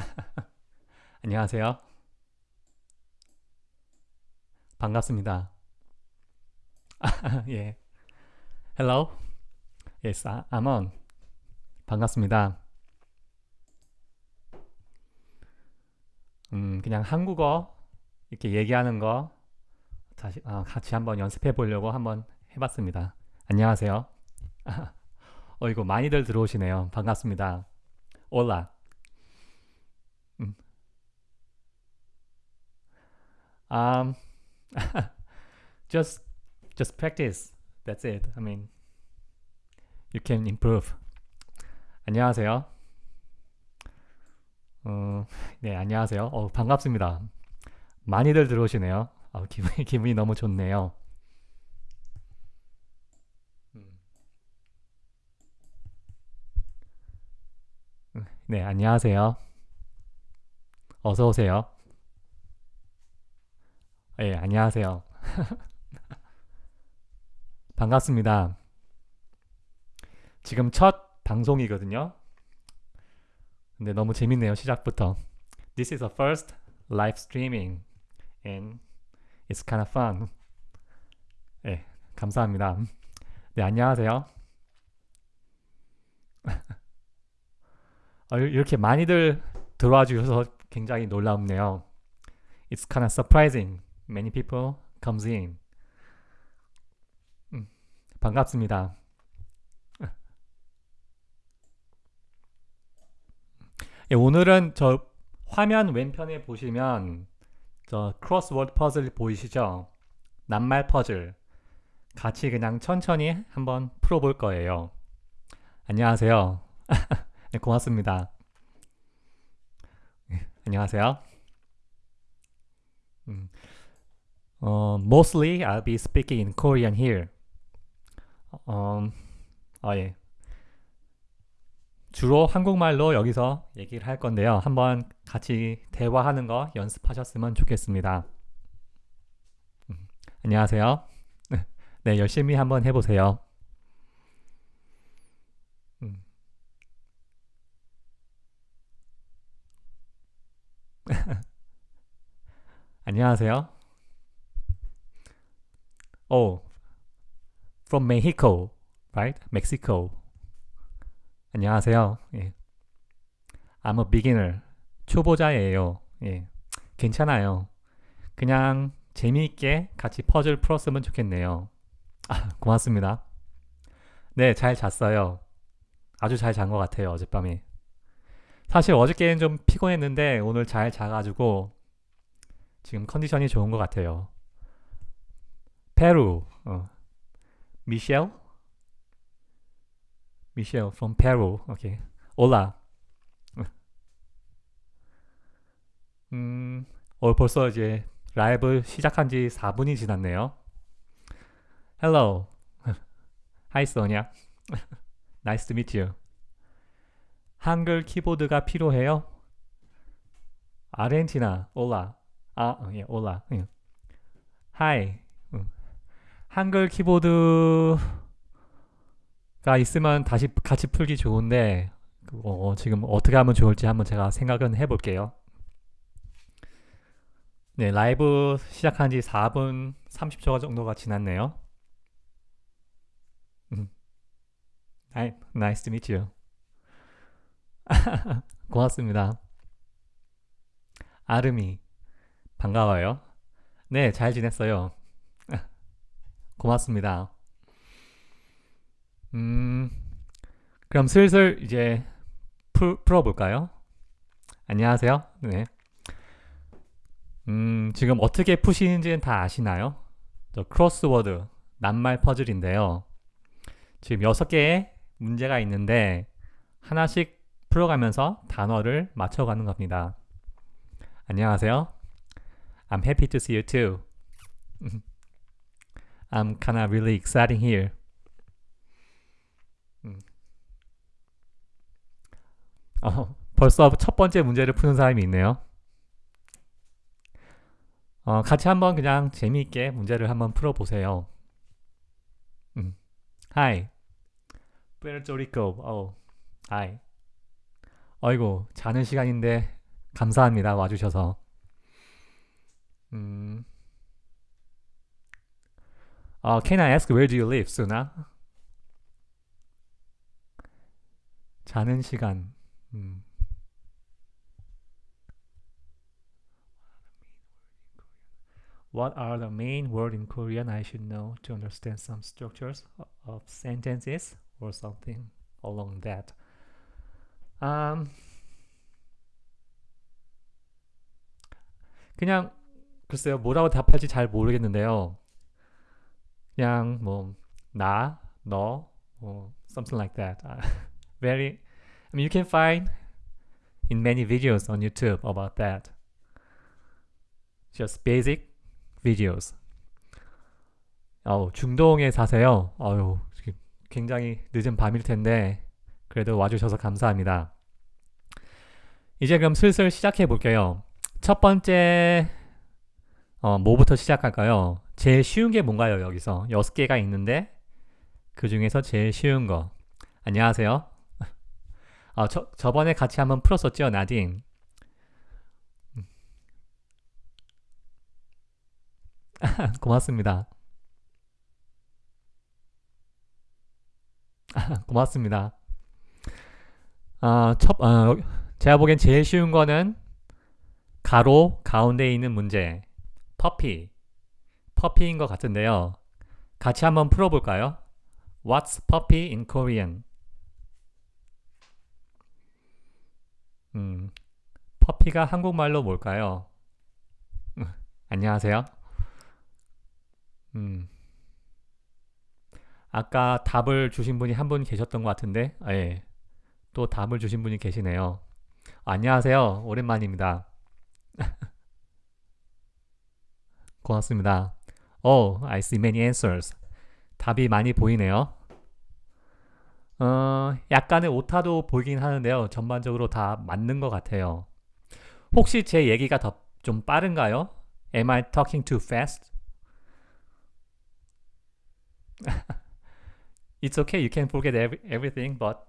안녕하세요. 반갑습니다. 예. Hello. Yes, I'm on. 반갑습니다. 음, 그냥 한국어 이렇게 얘기하는 거 다시 어, 같이 한번 연습해 보려고 한번 해봤습니다. 안녕하세요. 어 이거 많이들 들어오시네요. 반갑습니다. 올라. 음. Um, just just practice. That's it. I mean, you can improve. 안녕하세요. 어, 네, 안녕하세요. 어, 반갑습니다. 많이들 들어오시네요. 어, 기분이, 기분이 너무 좋네요. 음. 네, 안녕하세요. 어서 오세요. 예, 안녕하세요. 반갑습니다. 지금 첫 방송이거든요. 근데 너무 재밌네요. 시작부터. This is a first live streaming and it's kind of fun. 네, 감사합니다. 네, 안녕하세요. 어, 이렇게 많이들 들어와 주셔서 굉장히 놀랍네요. It's kind of surprising. Many people comes in. 음, 반갑습니다. 예, 오늘은 저 화면 왼편에 보시면 저 크로스워드 퍼즐 보이시죠? 낱말 퍼즐 같이 그냥 천천히 한번 풀어볼 거예요. 안녕하세요. 네, 고맙습니다. 네, 안녕하세요. 음, 어, mostly I'll be speaking in Korean here. 어, 어, 예. 주로 한국말로 여기서 얘기를 할 건데요. 한번 같이 대화하는 거 연습하셨으면 좋겠습니다. 음, 안녕하세요. 네, 열심히 한번 해보세요. 음. 안녕하세요. Oh, from Mexico, right? Mexico. 안녕하세요. 예. I'm a beginner. 초보자예요. 예. 괜찮아요. 그냥 재미있게 같이 퍼즐 풀었으면 좋겠네요. 아, 고맙습니다. 네, 잘 잤어요. 아주 잘 잔 것 같아요, 어젯밤에. 사실 어저께는 좀 피곤했는데 오늘 잘 자가지고 지금 컨디션이 좋은 것 같아요. 페루, 어. 미셸? 미셸 from Peru. 오케이. 올라. 음, 어, 벌써 이제 라이브 시작한 지 4분이 지났네요. Hello. Hi, Sonia. nice to meet you. 한글 키보드가 필요해요? 아르헨티나, 올라. 아, 예, 올라. 예. Hi. 응. 한글 키보드가 있으면 다시 같이 풀기 좋은데 어, 지금 어떻게 하면 좋을지 한번 제가 생각은 해볼게요. 네, 라이브 시작한 지 4분 30초 정도가 지났네요. 음. Hi, nice to meet you. 고맙습니다. 아름이 반가워요. 네, 잘 지냈어요. 고맙습니다. 음, 그럼 슬슬 이제 풀, 풀어볼까요? 안녕하세요. 네. 음, 지금 어떻게 푸시는지는 다 아시나요? 저 크로스워드, 낱말 퍼즐인데요. 지금 6개의 문제가 있는데 하나씩 풀어가면서 단어를 맞춰가는 겁니다. 안녕하세요. I'm happy to see you too. I'm kinda really exciting here. 음. 어, 벌써 첫 번째 문제를 푸는 사람이 있네요. 어, 같이 한번 그냥 재미있게 문제를 한번 풀어보세요. 음. Hi. Puerto Rico. Oh. Hi. 어이고, 자는 시간인데 감사합니다. 와주셔서. 음. 어, can I ask where do you live, Suna? 자는 시간. 음. What are the main words in Korean I should know to understand some structures of sentences or something along that? Um, 그냥 글쎄요 뭐라고 답할지 잘 모르겠는데요. 그냥 뭐 나, 너, 뭐 something like that. Very, I mean you can find in many videos on YouTube about that. Just basic videos. 어, 중동에 사세요. 어유, 굉장히 늦은 밤일 텐데 그래도 와주셔서 감사합니다. 이제 그럼 슬슬 시작해 볼게요. 첫 번째 어, 뭐부터 시작할까요? 제일 쉬운 게 뭔가요? 여기서 여섯 개가 있는데 그 중에서 제일 쉬운 거. 안녕하세요. 어, 저, 저번에 같이 한번 풀었었죠, 나딘. 고맙습니다. 고맙습니다. 아, 첫, 아, 제가 보기엔 제일 쉬운 거는 가로 가운데 있는 문제 퍼피 퍼피인 것 같은데요. 같이 한번 풀어볼까요? What's puppy in Korean? 음, 퍼피가 한국말로 뭘까요? 안녕하세요. 음, 아까 답을 주신 분이 한 분 계셨던 것 같은데, 아, 예. 또 답을 주신 분이 계시네요. 안녕하세요. 오랜만입니다. 고맙습니다. Oh, I see many answers. 답이 많이 보이네요. 어, 약간의 오타도 보이긴 하는데요. 전반적으로 다 맞는 것 같아요. 혹시 제 얘기가 더 좀 빠른가요? Am I talking too fast? It's okay. You can forget every, everything, but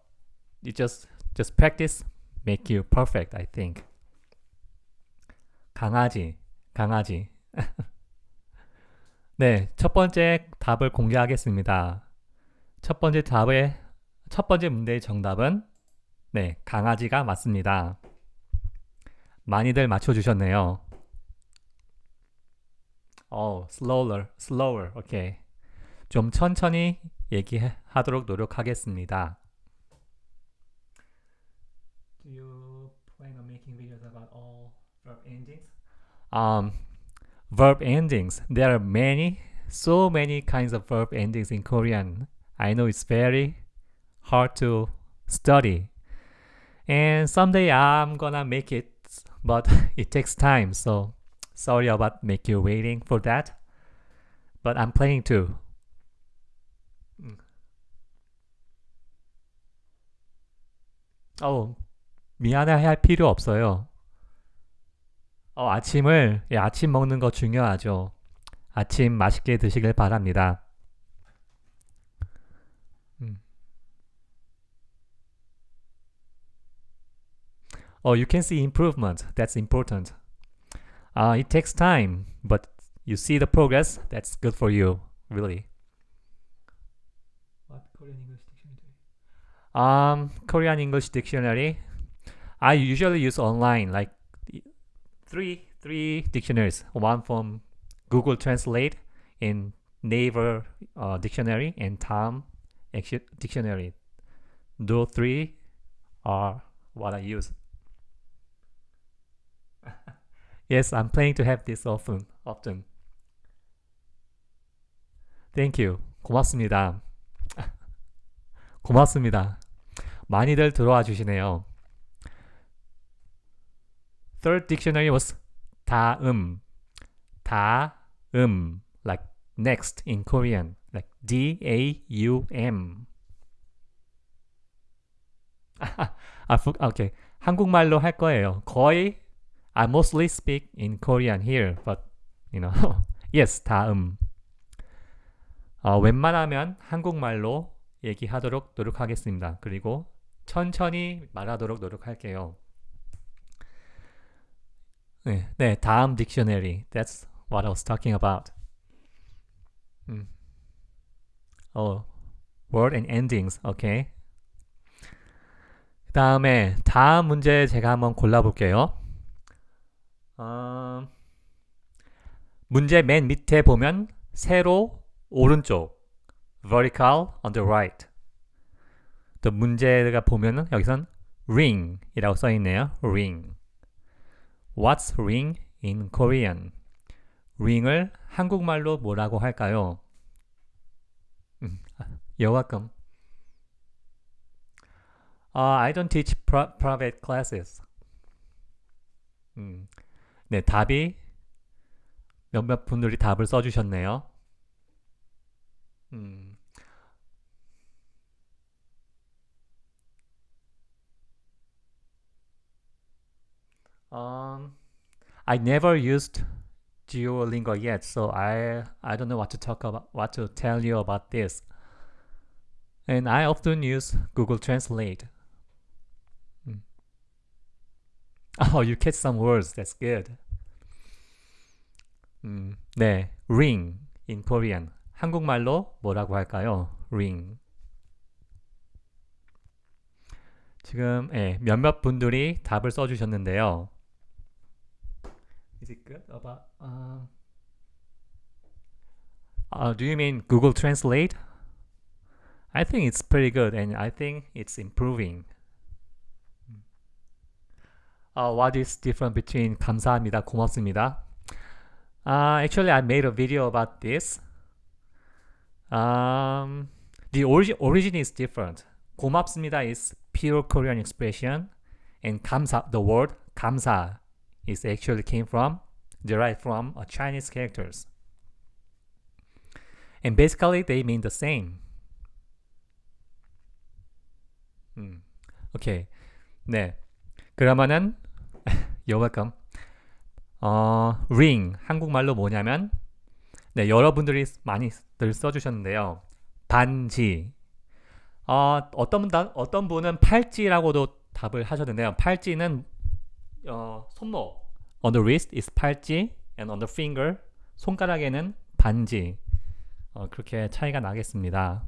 you just just practice make you perfect. I think. 강아지, 강아지. 네, 첫 번째 답을 공개하겠습니다. 첫 번째 답의 첫 번째 문제의 정답은 네, 강아지가 맞습니다. 많이들 맞춰주셨네요. 어, slower, slower, 오케이. 좀 천천히 얘기하도록 노력하겠습니다. Do you plan on making videos about all verb endings? Um, verb endings. There are many, so many kinds of verb endings in Korean. I know it's very hard to study. And someday I'm gonna make it, but it takes time. So sorry about make you waiting for that. But I'm planning to. 어, 미안해할 필요 없어요. 어, 아침을, 예, 아침 먹는 거 중요하죠. 아침 맛있게 드시길 바랍니다. Oh, you can see improvement. That's important. Uh, it takes time, but you see the progress. That's good for you, really. What Korean English dictionary? Um, Korean English dictionary. I usually use online, like three three dictionaries. One from Google Translate in Naver uh, dictionary and Tom dictionary. Those three are what I use. yes, I'm planning to have this often. Often. Thank you. 고맙습니다. 고맙습니다. 많이들 들어와 주시네요. Third dictionary was 다음. 다음. Like next in Korean. Like D-A-U-M. 아, 오케이. 한국말로 할 거예요. 거의 I mostly speak in Korean here, but you know, yes, 다음. 어, 웬만하면 한국말로 얘기하도록 노력하겠습니다. 그리고 천천히 말하도록 노력할게요. 네, 네, 다음 dictionary. That's what I was talking about. 음. 어, word and endings. 오케이. 그 다음에 다음 문제 제가 한번 골라볼게요. 어, 문제 맨 밑에 보면 세로 오른쪽 vertical on the right 또 문제가 보면은 여기선 ring 이라고 써있네요. ring What's ring in Korean? ring을 한국말로 뭐라고 할까요? 음, 여가끔 uh, I don't teach private classes. 음, 네, 답이 몇몇 분들이 답을 써주셨네요. 음. Um, I never used Duolingo yet, so I I don't know what to talk about, what to tell you about this. And I often use Google Translate. Mm. Oh, you catch some words. That's good. 음, 네, ring in Korean. 한국말로 뭐라고 할까요? ring. 지금 예, 몇몇 분들이 답을 써주셨는데요. Is it good about? Uh, uh, do you mean Google Translate? I think it's pretty good, and I think it's improving. Uh, what is different between 감사합니다, 고맙습니다? Uh, actually, I made a video about this. Um, the origin, origin is different. 고맙습니다 is pure Korean expression, and 감사, the word 감사 is actually came from, derived from a Chinese characters. And basically, they mean the same. 음, 오케이. 네. 그러면은, you're welcome. 어, ring 한국말로 뭐냐면 네, 여러분들이 많이들 써주셨는데요. 반지 어, 어떤, 분, 어떤 분은 팔찌라고도 답을 하셨는데요. 팔찌는 어, 손목 on the wrist is 팔찌 and on the finger 손가락에는 반지 어, 그렇게 차이가 나겠습니다.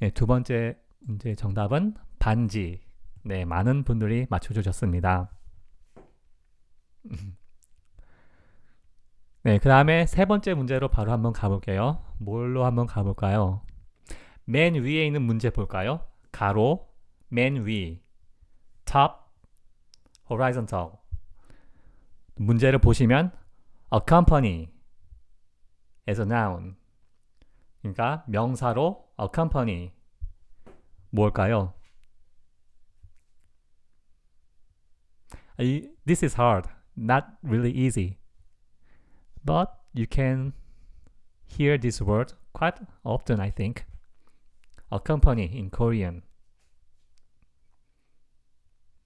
네, 두 번째 문제 정답은 반지 네, 많은 분들이 맞춰주셨습니다. 네, 그 다음에 세 번째 문제로 바로 한번 가볼게요. 뭘로 한번 가볼까요? 맨 위에 있는 문제 볼까요? 가로, 맨 위, top, horizontal. 문제를 보시면 a company as a noun. 그러니까 명사로 a company 뭘까요? This is hard, not really easy. but you can hear this word quite often, I think. A company in Korean.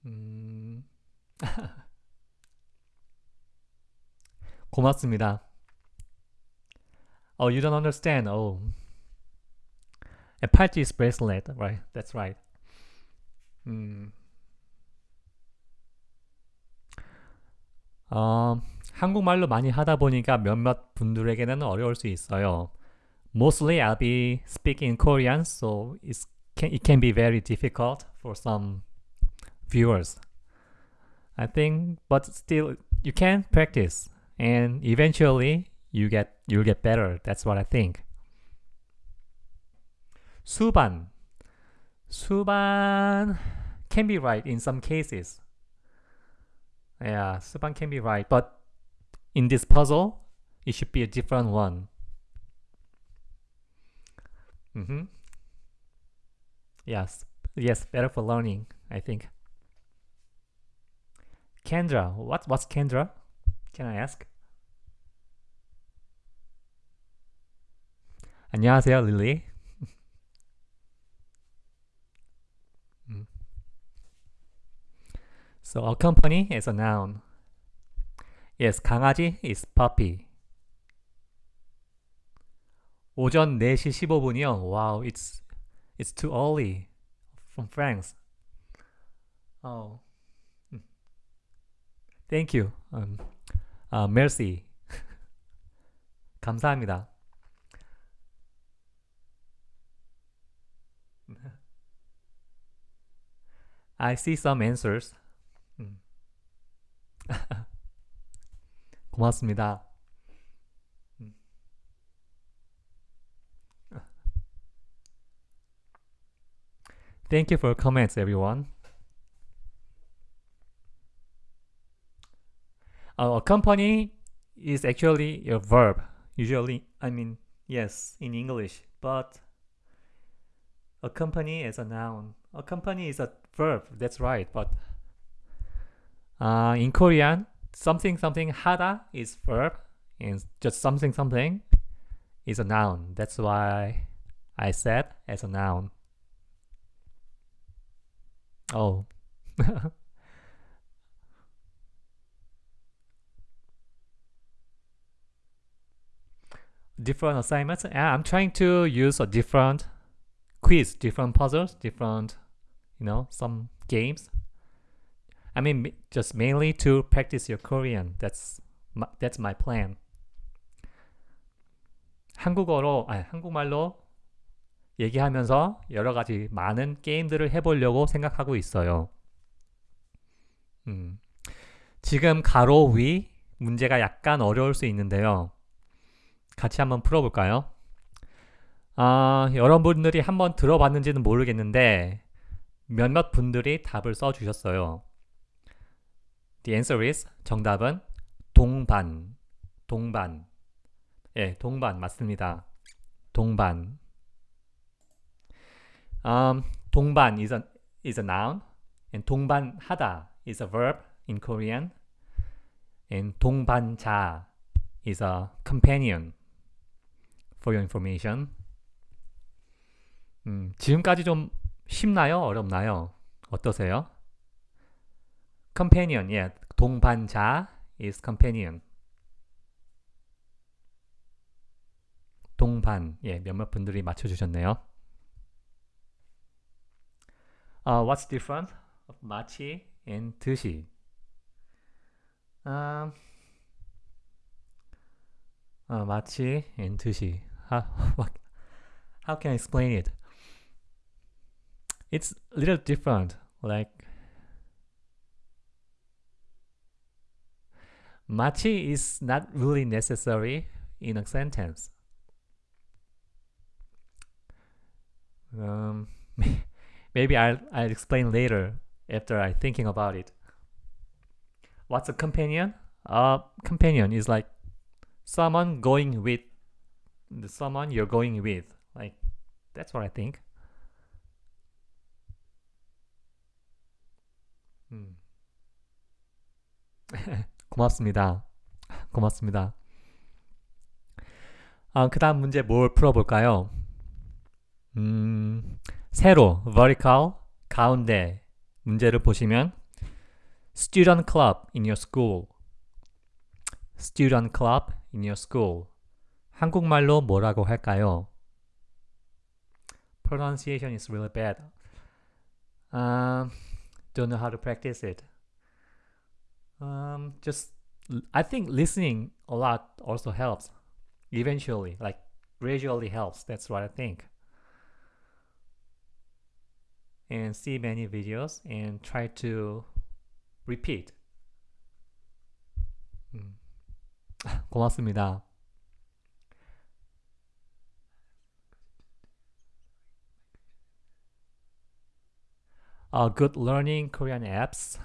음... 고맙습니다. Oh, you don't understand. Oh. A party is bracelet, right? That's right. 음. 어, 한국말로 많이 하다 보니까 몇몇 분들에게는 어려울 수 있어요. Mostly I'll be speaking Korean, so it's it can be very difficult for some viewers. I think, but still, you can practice, and eventually you get you'll get better. That's what I think. 수반, 수반 can be right in some cases. Yeah, 수반 can be right, but in this puzzle, it should be a different one. Mm -hmm. Yes, yes, better for learning, I think. Kendra, what, what's Kendra? Can I ask? 안녕하세요, 릴리. so a company is a noun. Yes, 강아지 is puppy. 오전 4시 15분이요. Wow, it's it's too early from France. Oh. Thank you. Um, uh, mercy. 감사합니다. I see some answers. 음. 고맙습니다. 음. Thank you for comments, everyone. Uh, accompany is actually a verb. Usually, I mean, yes, in English, but accompany is a noun. Accompany is a verb. That's right, but uh, in Korean, something something hada is verb, and just something something is a noun. That's why I said as a noun. Oh. different assignments. Yeah, I'm trying to use a different quiz, different puzzles, different, you know, some games. I mean, just mainly to practice your Korean. That's my, that's my plan. 한국어로, 아니, 한국말로 얘기하면서 여러 가지 많은 게임들을 해보려고 생각하고 있어요. 음, 지금 가로 위 문제가 약간 어려울 수 있는데요. 같이 한번 풀어볼까요? 아, 여러분들이 한번 들어봤는지는 모르겠는데 몇몇 분들이 답을 써주셨어요. The answer is 정답은 동반, 동반. 예, 동반 맞습니다. 동반. Um, 동반 is a, is a noun and 동반하다 is a verb in Korean and 동반자 is a companion for your information. 음, 지금까지 좀 쉽나요? 어렵나요? 어떠세요? companion, yeah. 동반자 is companion. 동반, 예, 몇몇 분들이 맞춰주셨네요. Uh, what's different of 마치 and 드시? Um, uh, 마치 and 드시. How, how can I explain it? It's a little different. Like 마치 is not really necessary in a sentence. Um, maybe I'll, I'll explain later after I thinking about it. What's a companion? A companion is like someone going with the someone you're going with. Like that's what I think. 음. 고맙습니다. 고맙습니다. 아, 그 다음 문제 뭘 풀어볼까요? 음, 세로, vertical, 가운데 문제를 보시면 student club in your school student club in your school 한국말로 뭐라고 할까요? pronunciation is really bad. Um, don't know how to practice it. Um, just I think listening a lot also helps. Eventually, like gradually helps. That's what I think. And see many videos and try to repeat. 음. 고맙습니다. Uh, good learning Korean apps.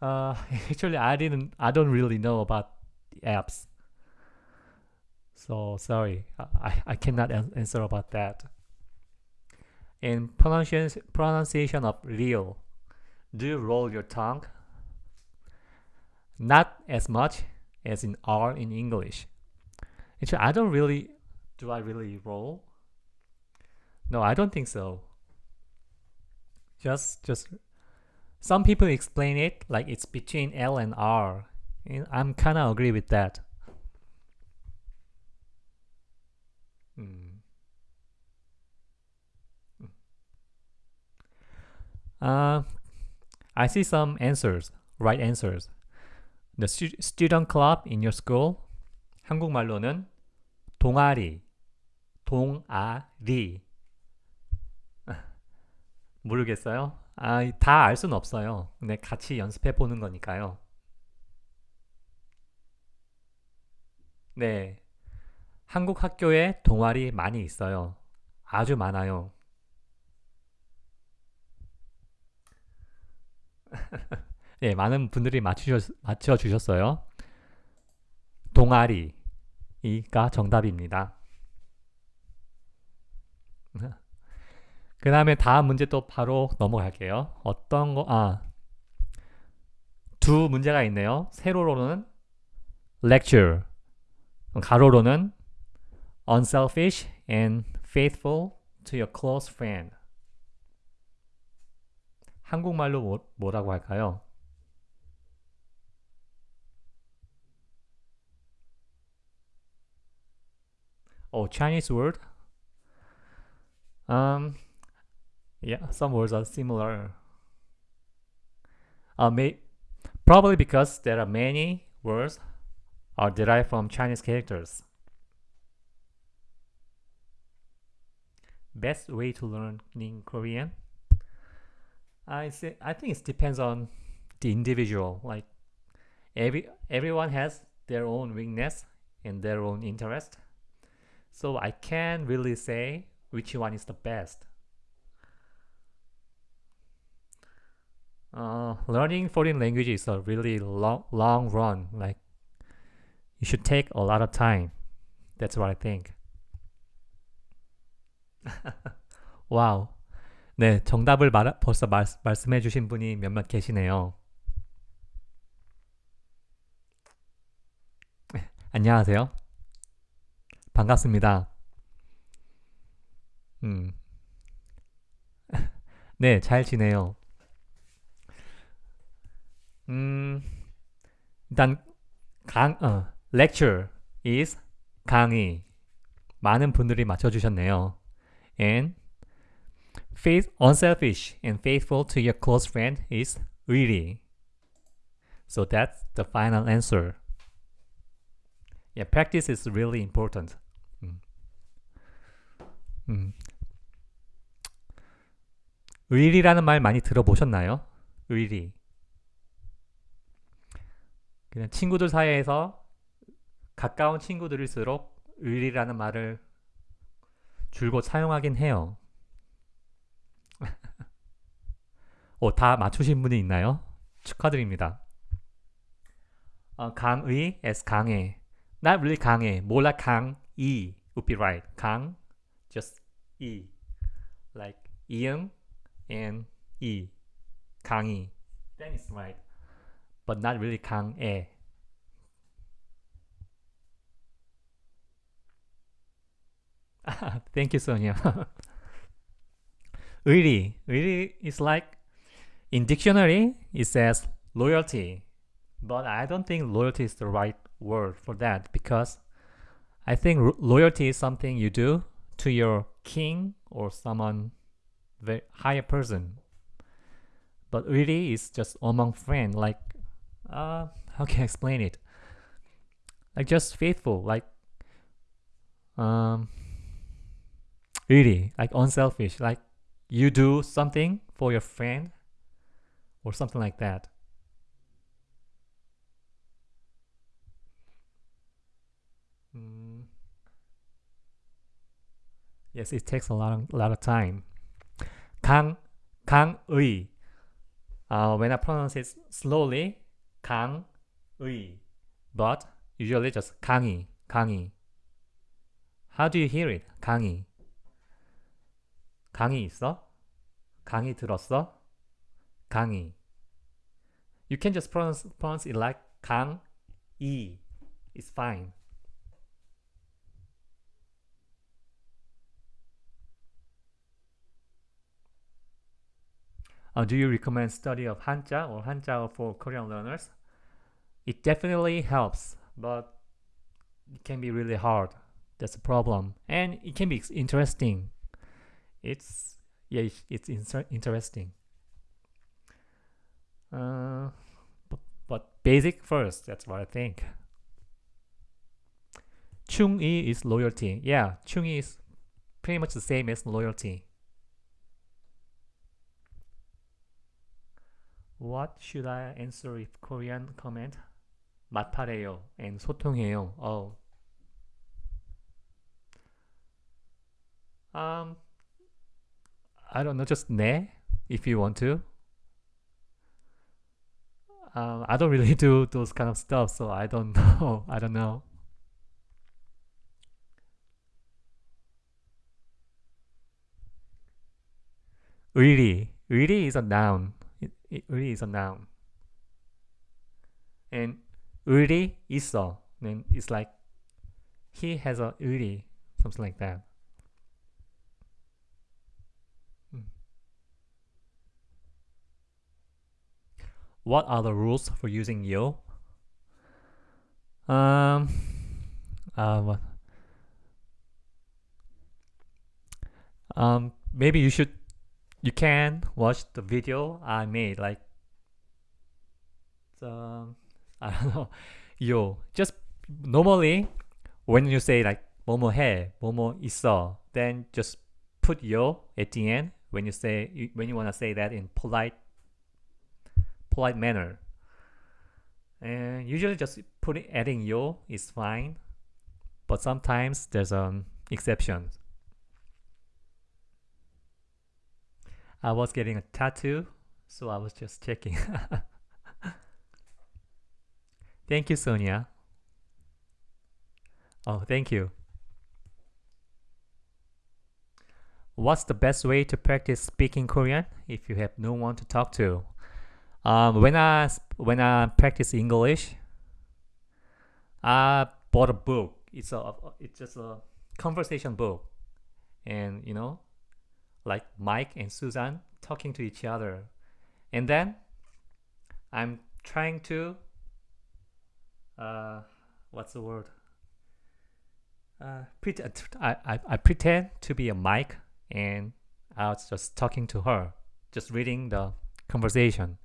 Uh, actually, I didn't. I don't really know about the apps. So sorry, I, I cannot answer about that. In pronunciation pronunciation of real, do you roll your tongue? Not as much as in R in English. Actually, I don't really. Do I really roll? No, I don't think so. Just, just some people explain it like it's between L and R. And I'm kind of agree with that. Hmm. Uh, I see some answers. right answers. The stu- student club in your school. 한국말로는 동아리, 동아리. 모르겠어요? 아, 다 알 수는 없어요. 근데 같이 연습해 보는 거니까요. 네. 한국 학교에 동아리 많이 있어요. 아주 많아요. 네, 많은 분들이 맞추셨, 맞춰주셨어요. 동아리가 정답입니다. 그 다음에 다음 문제 또 바로 넘어갈게요. 어떤 거, 아, 두 문제가 있네요. 세로로는 lecture, 가로로는 unselfish and faithful to your close friend. 한국말로 뭐, 뭐라고 할까요? Oh, Chinese word? Um, yeah, some words are similar. Uh, may, probably because there are many words are derived from Chinese characters. Best way to learn in Korean? I say I think it depends on the individual. Like every everyone has their own weakness and their own interest. So I can't really say which one is the best. Uh, learning foreign language is a really long, long run. Like you should take a lot of time. That's what I think. 와우. 네, 정답을 말, 벌써 말, 말씀해 주신 분이 몇몇 계시네요. 안녕하세요. 반갑습니다. 음. 네, 잘 지내요. 음, 일단 강, 어, lecture is 강의. 많은 분들이 맞춰주셨네요. And faith, unselfish and faithful to your close friend is really. So that's the final answer. Yeah, practice is really important. 음. 음. 의리라는 말 많이 들어보셨나요? 의리. 그냥 친구들 사이에서 가까운 친구들일수록 의리라는 말을 줄곧 사용하긴 해요. 오, 다 맞추신 분이 있나요? 축하드립니다. 어, 강의 as 강해. Not really 강해. 몰라 강이 would be right. 강 just 이. Like 이응 and 이. 강의. That is right. but not really Kang A. Thank you, Sonia. really, really is like in dictionary it says loyalty, but I don't think loyalty is the right word for that because I think loyalty is something you do to your king or someone the higher person. But really, it's just among friends, like uh, how can I explain it? Like just faithful, like um, really, like unselfish, like you do something for your friend or something like that. Mm. Yes, it takes a lot of, a lot of time. Kang, Kang Ui. Uh, when I pronounce it slowly, 강의 but usually just 강의 강의 how do you hear it 강의 강의 있어? 강의 들었어? 강의. You can just pronounce, pronounce it like 강이. It's fine. Uh, do you recommend study of Hanja or Hanja for Korean learners? It definitely helps, but it can be really hard. That's a problem. And it can be interesting. It's, yeah, it's interesting. Uh, but, but basic first, that's what I think. Chung-i is loyalty. Yeah, Chung-i is pretty much the same as loyalty. What should I answer if Korean comment? 마팔해요 and 소통해요. Um, I don't know, just 네 if you want to. Um, I don't really do those kind of stuff, so I don't know. I don't know. Really, really is a noun. It, really is a noun. And uri iso. Then it's like he has a uri, something like that. Hmm. What are the rules for using yo? Um, uh, um, maybe you should, you can watch the video I made, like the. I don't know, yo. Just normally, when you say like 뭐뭐 해, 뭐뭐 있어, then just put yo at the end when you say when you want to say that in polite polite manner. And usually just putting adding yo is fine, but sometimes there's an exception. I was getting a tattoo, so I was just checking. thank you, Sonia. Oh, thank you. What's the best way to practice speaking Korean if you have no one to talk to? Um, when I when I practice English, I bought a book. It's a it's just a conversation book, and you know, like Mike and Susan talking to each other, and then I'm trying to uh, what's the word? Uh, pretend I, I, I pretend to be a mic and I was just talking to her, just reading the conversation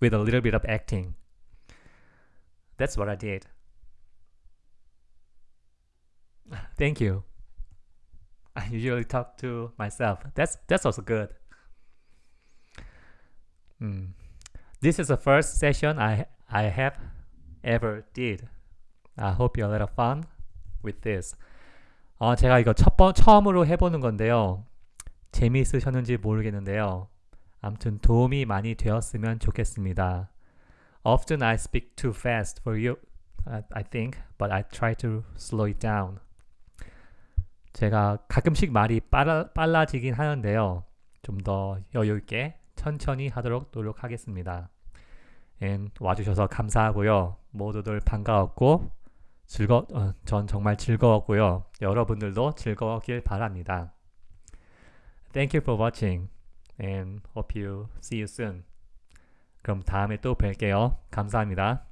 with a little bit of acting. That's what I did. Thank you. I usually talk to myself. That's that's also good. Mm. This is the first session I I have ever did. I hope you had a lot of fun with this. 어, 제가 이거 첫 번, 처음으로 해보는 건데요. 재미있으셨는지 모르겠는데요. 아무튼 도움이 많이 되었으면 좋겠습니다. Often I speak too fast for you, I think, but I try to slow it down. 제가 가끔씩 말이 빨라, 빨라지긴 하는데요. 좀 더 여유있게 천천히 하도록 노력하겠습니다. 와주셔서 감사하고요. 모두들 반가웠고 즐거, 어, 전 정말 즐거웠고요. 여러분들도 즐거웠길 바랍니다. Thank you for watching and hope you see you soon. 그럼 다음에 또 뵐게요. 감사합니다.